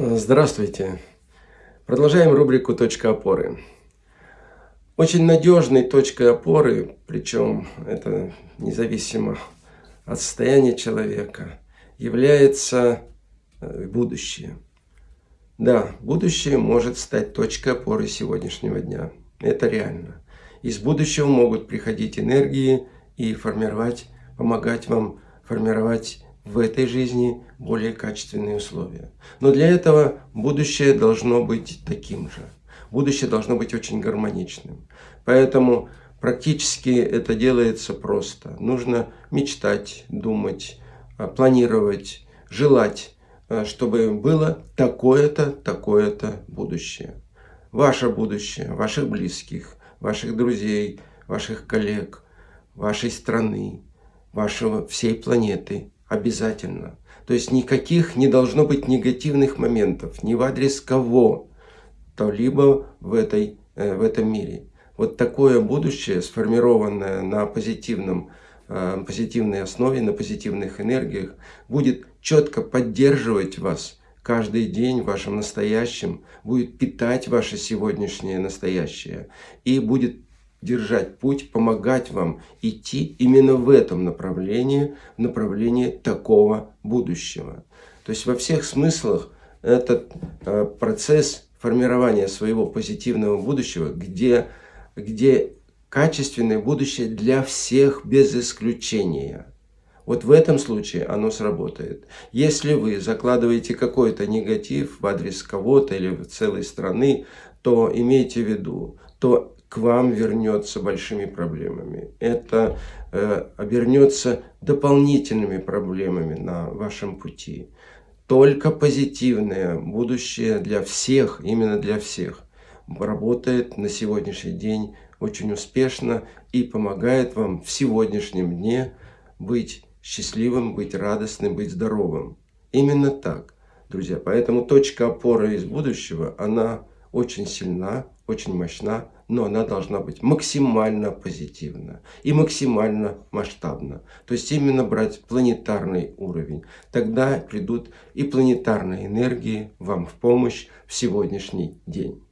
Здравствуйте! Продолжаем рубрику «Точка опоры». Очень надежной точкой опоры, причем это независимо от состояния человека, является э, будущее. Да, будущее может стать точкой опоры сегодняшнего дня. Это реально. Из будущего могут приходить энергии и формировать, помогать вам формировать в этой жизни более качественные условия. Но для этого будущее должно быть таким же. Будущее должно быть очень гармоничным. Поэтому практически это делается просто. Нужно мечтать, думать, а, планировать, желать, а, чтобы было такое-то, такое-то будущее. Ваше будущее, ваших близких, ваших друзей, ваших коллег, вашей страны, вашего всей планеты обязательно. То есть никаких не должно быть негативных моментов ни в адрес кого, то либо в, этой, э, в этом мире. Вот такое будущее, сформированное на позитивном, э, позитивной основе, на позитивных энергиях, будет четко поддерживать вас каждый день в вашем настоящем, будет питать ваше сегодняшнее настоящее и будет держать путь, помогать вам идти именно в этом направлении, в направлении такого будущего. То есть во всех смыслах этот э, процесс формирования своего позитивного будущего, где, где качественное будущее для всех без исключения. Вот в этом случае оно сработает. Если вы закладываете какой-то негатив в адрес кого-то или в целой страны, то имейте в виду, то к вам вернется большими проблемами. Это э, обернется дополнительными проблемами на вашем пути. Только позитивное будущее для всех, именно для всех, работает на сегодняшний день очень успешно и помогает вам в сегодняшнем дне быть счастливым, быть радостным, быть здоровым. Именно так, друзья. Поэтому точка опоры из будущего, она очень сильна, очень мощна, но она должна быть максимально позитивна и максимально масштабна. То есть именно брать планетарный уровень. Тогда придут и планетарные энергии вам в помощь в сегодняшний день.